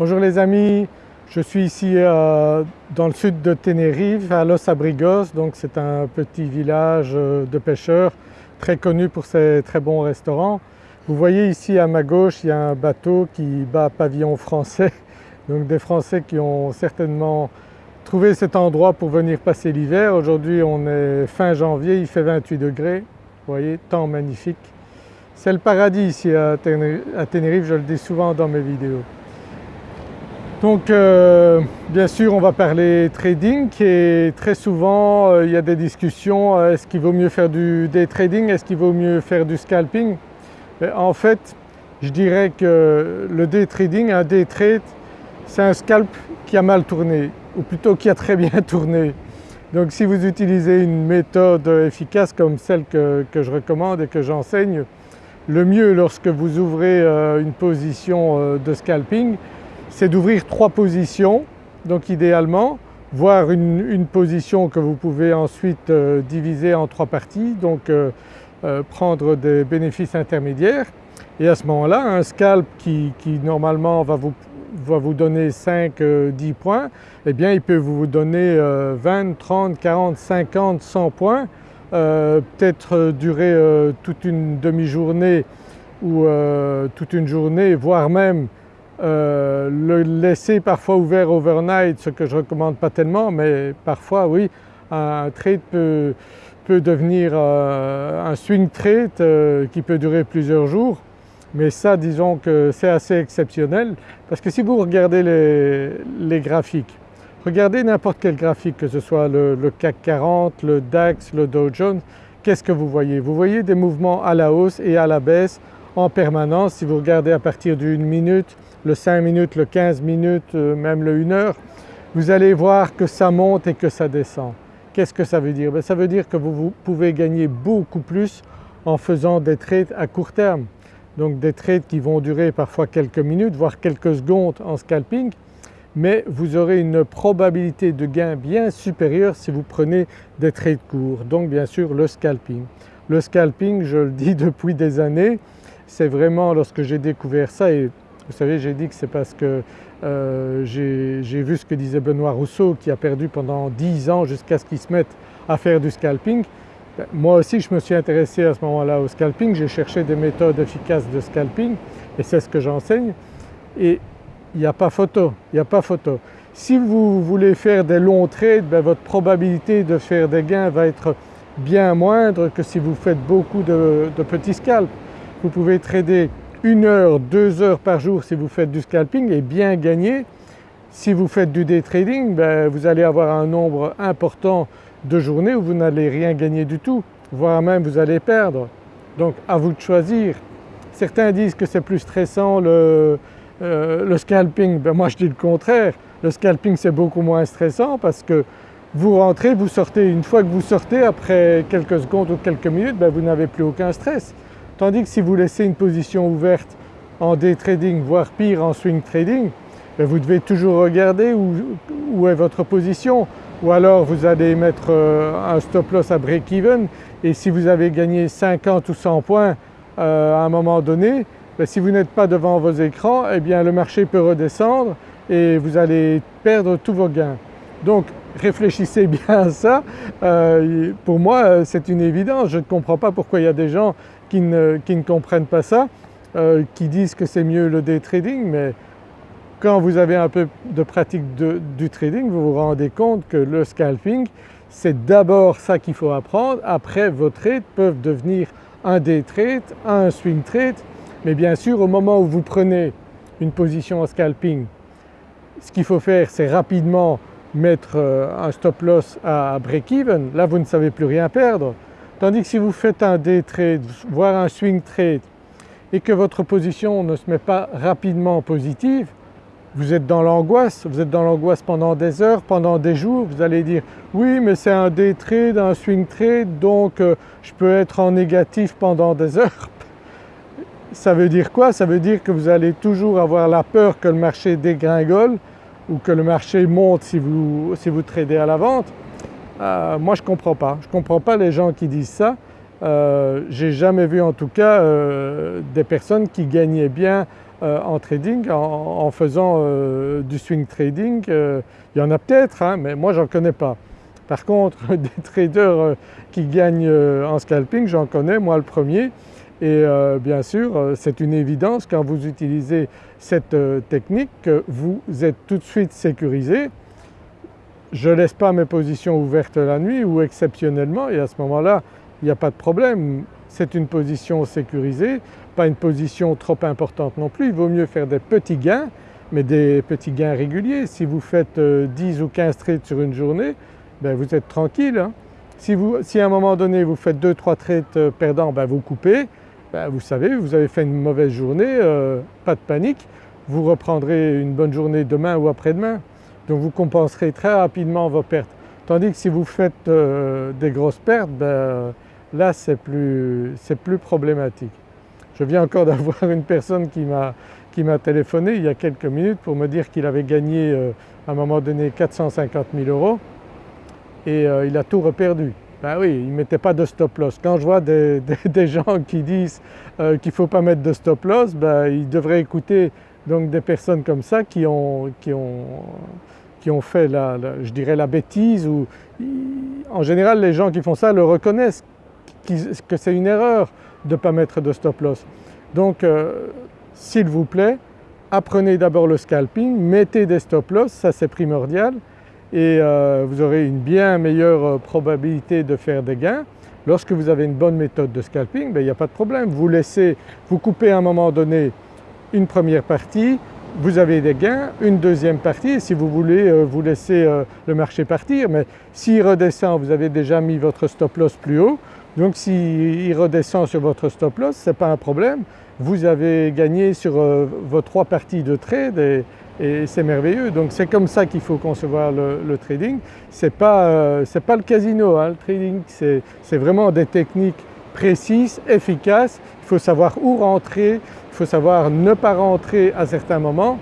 Bonjour les amis, je suis ici euh, dans le sud de Tenerife à Los Abrigos donc c'est un petit village euh, de pêcheurs très connu pour ses très bons restaurants. Vous voyez ici à ma gauche il y a un bateau qui bat pavillon français donc des Français qui ont certainement trouvé cet endroit pour venir passer l'hiver. Aujourd'hui on est fin janvier, il fait 28 degrés, vous voyez, temps magnifique. C'est le paradis ici à Tenerife, je le dis souvent dans mes vidéos. Donc euh, bien sûr on va parler trading et très souvent euh, il y a des discussions, euh, est-ce qu'il vaut mieux faire du day trading, est-ce qu'il vaut mieux faire du scalping? En fait je dirais que le day trading, un day trade c'est un scalp qui a mal tourné ou plutôt qui a très bien tourné. Donc si vous utilisez une méthode efficace comme celle que, que je recommande et que j'enseigne, le mieux lorsque vous ouvrez une position de scalping c'est d'ouvrir trois positions. Donc idéalement voire une, position que vous pouvez ensuite euh, diviser en trois parties. Donc euh, euh, prendre des bénéfices intermédiaires. Et à ce moment-là un scalp qui, normalement va vous, va vous donner 5-10 points eh bien il peut vous donner 20, 30, 40, 50, 100 points. Peut-être durer toute une demi-journée ou toute une journée voire même euh, le laisser parfois ouvert overnight, ce que je ne recommande pas tellement, mais parfois oui, un trade peut, devenir euh, un swing trade euh, qui peut durer plusieurs jours. Mais ça disons que c'est assez exceptionnel parce que si vous regardez les, graphiques, regardez n'importe quel graphique que ce soit le, le, CAC 40, le DAX, le Dow Jones, qu'est-ce que vous voyez? Vous voyez des mouvements à la hausse et à la baisse en permanence. Si vous regardez à partir d'une minute, le 5 minutes, le 15 minutes, euh, même le 1 heure, vous allez voir que ça monte et que ça descend. Qu'est-ce que ça veut dire? Ben, Ça veut dire que vous, pouvez gagner beaucoup plus en faisant des trades à court terme. Donc des trades qui vont durer parfois quelques minutes, voire quelques secondes en scalping, mais vous aurez une probabilité de gain bien supérieure si vous prenez des trades courts, donc bien sûr le scalping. Le scalping, je le dis depuis des années, c'est vraiment lorsque j'ai découvert ça et vous savez j'ai dit que c'est parce que euh, j'ai vu ce que disait Benoît Rousseau qui a perdu pendant 10 ans jusqu'à ce qu'il se mette à faire du scalping. Ben, moi aussi je me suis intéressé à ce moment-là au scalping, j'ai cherché des méthodes efficaces de scalping et c'est ce que j'enseigne et il n'y a pas photo, il n'y a pas photo. Si vous voulez faire des longs trades, ben, votre probabilité de faire des gains va être bien moindre que si vous faites beaucoup de, de petits scalps. Vous pouvez trader une heure, deux heures par jour si vous faites du scalping et bien gagner. Si vous faites du day trading, ben, vous allez avoir un nombre important de journées où vous n'allez rien gagner du tout, voire même vous allez perdre. Donc à vous de choisir. Certains disent que c'est plus stressant le, euh, scalping, ben, moi je dis le contraire. Le scalping c'est beaucoup moins stressant parce que vous rentrez, vous sortez, une fois que vous sortez après quelques secondes ou quelques minutes, ben, vous n'avez plus aucun stress. Tandis que si vous laissez une position ouverte en day trading, voire pire en swing trading, ben vous devez toujours regarder où, est votre position ou alors vous allez mettre euh, un stop loss à break-even et si vous avez gagné 50 ou 100 points euh, à un moment donné, ben si vous n'êtes pas devant vos écrans, eh bien le marché peut redescendre et vous allez perdre tous vos gains. Donc réfléchissez bien à ça. Euh, pour moi c'est une évidence, je ne comprends pas pourquoi il y a des gens qui ne, comprennent pas ça, euh, qui disent que c'est mieux le day trading mais quand vous avez un peu de pratique du trading vous vous rendez compte que le scalping c'est d'abord ça qu'il faut apprendre, après vos trades peuvent devenir un day trade, un swing trade. Mais bien sûr au moment où vous prenez une position en scalping ce qu'il faut faire c'est rapidement mettre euh, un stop loss à break-even, là vous ne savez plus rien perdre. Tandis que si vous faites un day trade, voire un swing trade et que votre position ne se met pas rapidement positive, vous êtes dans l'angoisse, vous êtes dans l'angoisse pendant des heures, pendant des jours, vous allez dire oui mais c'est un day trade, un swing trade donc euh, je peux être en négatif pendant des heures. Ça veut dire quoi? Ça veut dire que vous allez toujours avoir la peur que le marché dégringole ou que le marché monte si vous, si vous tradez à la vente, euh, moi je ne comprends pas. Je ne comprends pas les gens qui disent ça. Euh, J'ai jamais vu en tout cas euh, des personnes qui gagnaient bien en trading en, faisant du swing trading. il y en a peut-être hein, mais moi j'en connais pas. Par contre des traders qui gagnent en scalping j'en connais moi le premier et bien sûr c'est une évidence quand vous utilisez cette technique que vous êtes tout de suite sécurisé je ne laisse pas mes positions ouvertes la nuit ou exceptionnellement et à ce moment-là il n'y a pas de problème. C'est une position sécurisée, pas une position trop importante non plus. Il vaut mieux faire des petits gains mais des petits gains réguliers. Si vous faites 10 euh, ou 15 trades sur une journée, ben vous êtes tranquille. Hein. Si, à un moment donné vous faites 2-3 trades euh, perdants, ben vous coupez, ben vous savez vous avez fait une mauvaise journée, euh, pas de panique, vous reprendrez une bonne journée demain ou après-demain. Donc vous compenserez très rapidement vos pertes. Tandis que si vous faites euh, des grosses pertes, ben, là c'est plus, plus, problématique. Je viens encore d'avoir une personne qui m'a téléphoné il y a quelques minutes pour me dire qu'il avait gagné euh, à un moment donné 450 000 euros et euh, il a tout reperdu. Ben oui, il ne mettait pas de stop loss. Quand je vois des, gens qui disent qu'il ne faut pas mettre de stop loss, ben, ils devraient écouter donc des personnes comme ça qui ont, qui ont, qui ont fait la, je dirais la bêtise ou en général les gens qui font ça le reconnaissent que c'est une erreur de ne pas mettre de stop loss. Donc euh, s'il vous plaît apprenez d'abord le scalping, mettez des stop loss, ça c'est primordial et euh, vous aurez une bien meilleure euh, probabilité de faire des gains. Lorsque vous avez une bonne méthode de scalping, ben, il n'y a pas de problème, vous laissez, vous coupez à un moment donné une première partie, vous avez des gains, une deuxième partie si vous voulez euh, vous laisser euh, le marché partir mais s'il redescend vous avez déjà mis votre stop loss plus haut donc s'il redescend sur votre stop loss ce n'est pas un problème, vous avez gagné sur euh, vos trois parties de trade et, c'est merveilleux. Donc c'est comme ça qu'il faut concevoir le, trading. Ce n'est pas, pas, le casino, hein. le trading c'est vraiment des techniques précises, efficaces, il faut savoir où rentrer, faut savoir ne pas rentrer à certains moments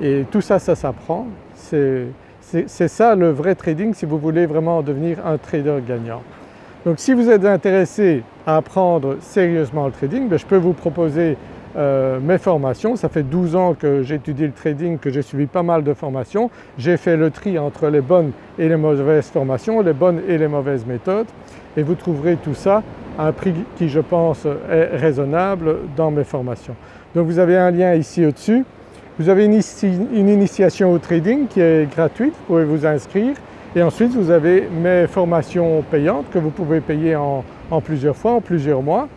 et tout ça, ça s'apprend. C'est ça le vrai trading si vous voulez vraiment devenir un trader gagnant. Donc si vous êtes intéressé à apprendre sérieusement le trading, ben, je peux vous proposer euh, mes formations. Ça fait 12 ans que j'étudie le trading, que j'ai suivi pas mal de formations. J'ai fait le tri entre les bonnes et les mauvaises formations, les bonnes et les mauvaises méthodes et vous trouverez tout ça à un prix qui je pense est raisonnable dans mes formations. Donc vous avez un lien ici au-dessus. Vous avez une, initiation au trading qui est gratuite, vous pouvez vous inscrire et ensuite vous avez mes formations payantes que vous pouvez payer en, plusieurs fois, en plusieurs mois.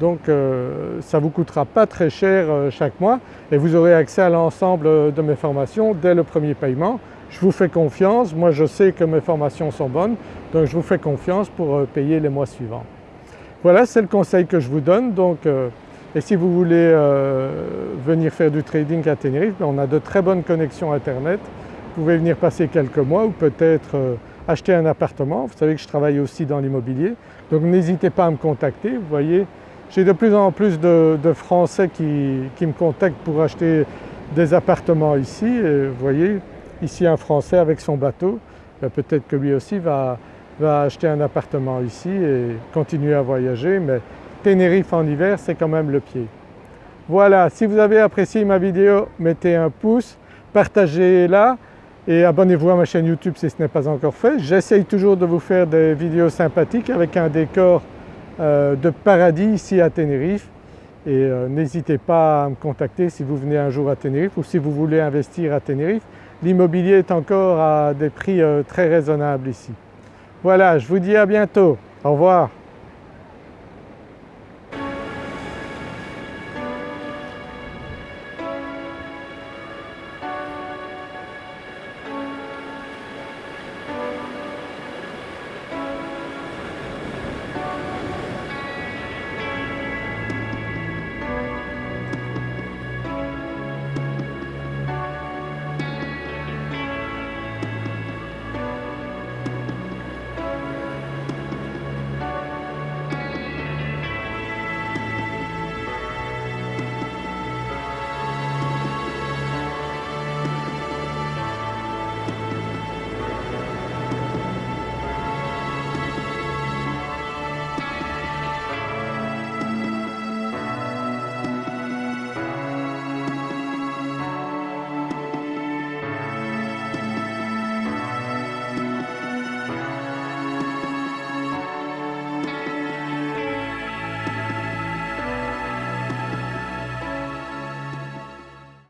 Donc euh, ça ne vous coûtera pas très cher euh, chaque mois et vous aurez accès à l'ensemble de mes formations dès le premier paiement. Je vous fais confiance, moi je sais que mes formations sont bonnes donc je vous fais confiance pour euh, payer les mois suivants. Voilà c'est le conseil que je vous donne donc et si vous voulez euh, venir faire du trading à Tenerife, ben, on a de très bonnes connexions internet. Vous pouvez venir passer quelques mois ou peut-être euh, acheter un appartement. Vous savez que je travaille aussi dans l'immobilier donc n'hésitez pas à me contacter. Vous voyez j'ai de plus en plus de, Français qui, me contactent pour acheter des appartements ici vous voyez ici un Français avec son bateau, ben, peut-être que lui aussi va, va acheter un appartement ici et continuer à voyager mais Tenerife en hiver c'est quand même le pied. Voilà, si vous avez apprécié ma vidéo mettez un pouce, partagez-la et abonnez-vous à ma chaîne YouTube si ce n'est pas encore fait. J'essaye toujours de vous faire des vidéos sympathiques avec un décor de paradis ici à Tenerife et euh, n'hésitez pas à me contacter si vous venez un jour à Tenerife ou si vous voulez investir à Tenerife. L'immobilier est encore à des prix euh, très raisonnables ici. Voilà, je vous dis à bientôt. Au revoir.